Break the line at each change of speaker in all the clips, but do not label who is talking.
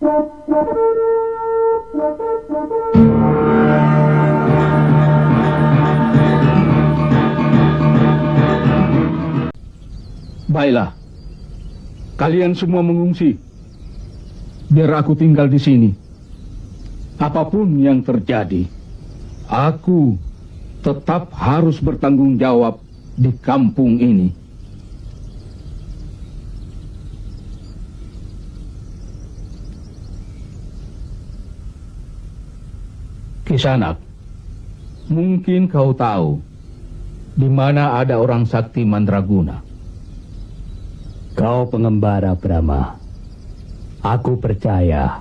Baiklah, kalian semua mengungsi. Biar aku tinggal di sini. Apa pun yang terjadi, aku tetap harus bertanggung jawab di kampung ini. Kisanak, mungkin kau tahu di mana ada orang sakti Mandraguna.
Kau pengembara Brahma. Aku percaya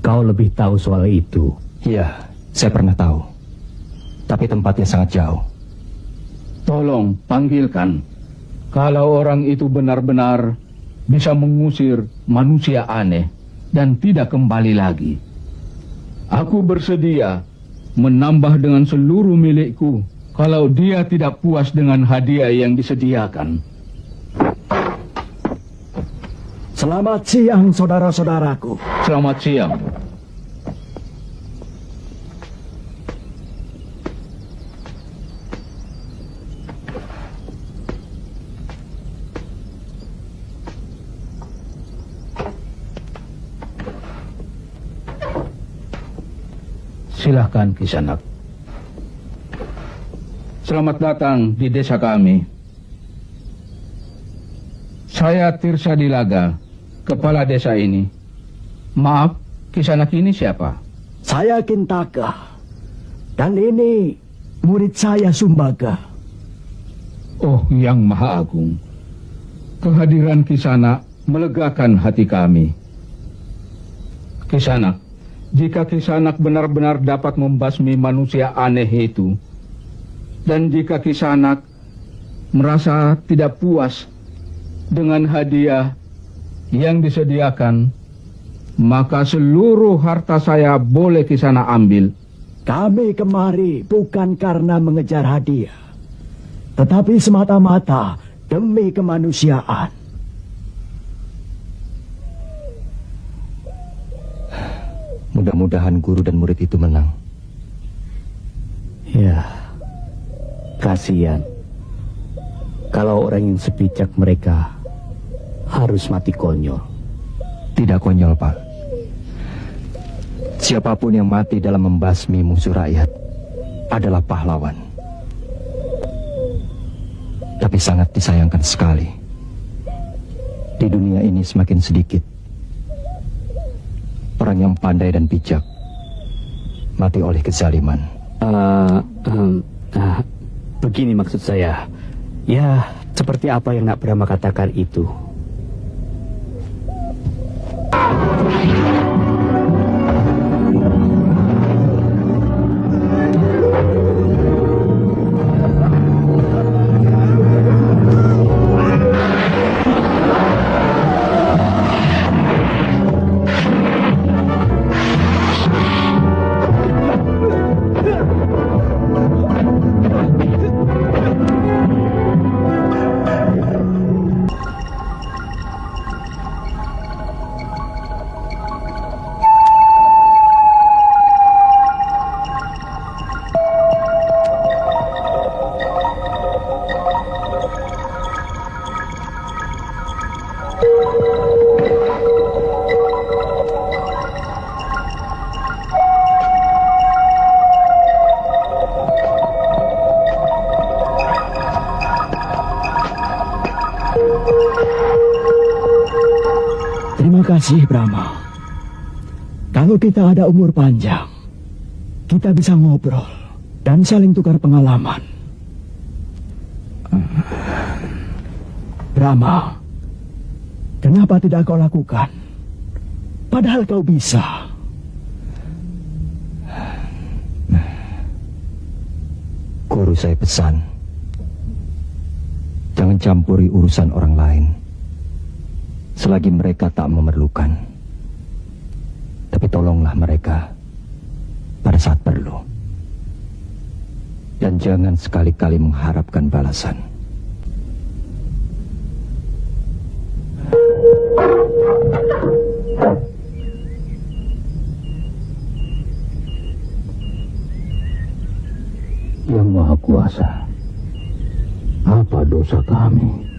kau lebih tahu soal itu.
Iya, saya pernah tahu. Tapi tempatnya sangat jauh.
Tolong panggilkan. Kalau orang itu benar-benar bisa mengusir manusia aneh dan tidak kembali lagi. Aku bersedia menambah dengan seluruh milikku kalau dia tidak puas dengan hadiah yang disediakan.
Selamat siang saudara-saudaraku.
Selamat siang. Silahkan Kisanak. Selamat datang di desa kami. Saya Tirsa Dilaga, kepala desa ini. Maaf, Kisanak ini siapa?
Saya Kintaka. Dan ini murid saya Sumbaga.
Oh, yang Maha Agung. Kehadiran Kisanak melegakan hati kami. Kisanak, jika Kisanak benar-benar dapat membasmi manusia aneh itu, dan jika Kisanak merasa tidak puas dengan hadiah yang disediakan, maka seluruh harta saya boleh Kisanak ambil.
Kami kemari bukan karena mengejar hadiah, tetapi semata-mata demi kemanusiaan.
Mudah-mudahan guru dan murid itu menang.
Ya, kasihan. Kalau orang yang sepijak mereka harus mati konyol.
Tidak konyol, Pak. Siapa pun yang mati dalam membasmi musuh rakyat adalah pahlawan. Tapi sangat disayangkan sekali. Di dunia ini semakin sedikit orang yang pandai dan bijak mati oleh kezaliman.
Uh, um, uh, begini maksud saya. Ya, seperti apa yang Nak Brahma katakan itu. Kasih Brahma. Kalau kita ada umur panjang, kita bisa ngobrol dan saling tukar pengalaman. Brahma, kenapa tidak kau lakukan? Padahal kau bisa.
Guru saya pesan, jangan campuri urusan orang lain selagi mereka tak memerlukan. Tapi tolonglah mereka pada saat perlu. Dan jangan sekali-kali mengharapkan balasan.
Yang Maha Kuasa, apa dosa kami?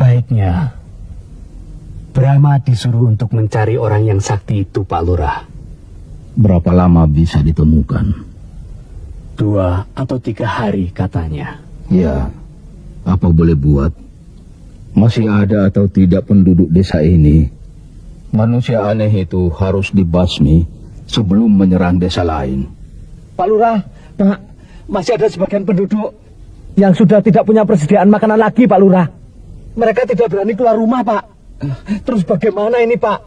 Sebaiknya Brahma disuruh untuk mencari orang yang sakti itu, Pak Lurah.
Berapa lama bisa ditemukan?
Dua atau tiga hari katanya.
Ya, apa boleh buat? Masih ada atau tidak penduduk desa ini? Manusia aneh itu harus dibasmi sebelum menyerang desa lain.
Pak Lurah, Pak, masih ada sebagian penduduk yang sudah tidak punya persediaan makanan lagi, Pak Lurah. Mereka tidak berani keluar rumah, Pak. Terus bagaimana ini, Pak?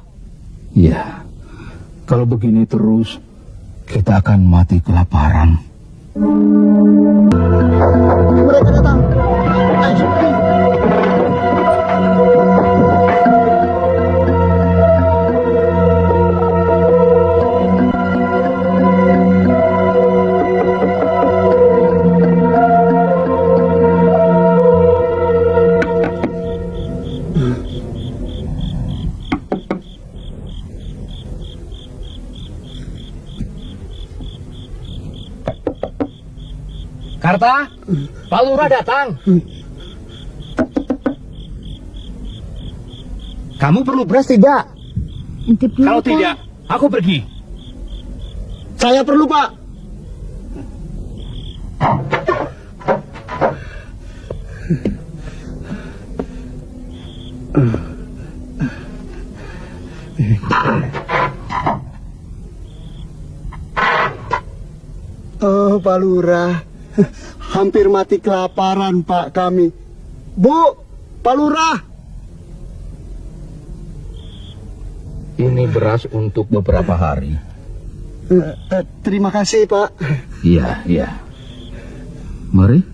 Ya, kalau begini terus, kita akan mati kelaparan.
Karta, Pak Lurah datang. Kamu perlu beras tidak?
Intip dulu,
Kalau
Pak.
tidak, aku pergi.
Saya perlu, Pak.
Oh, Pak Lurah. Hampir mati kelaparan, Pak, kami. Bu, Pak Lurah.
Ini beras untuk beberapa hari.
Eh, eh, terima kasih, Pak.
Iya, iya. Mari.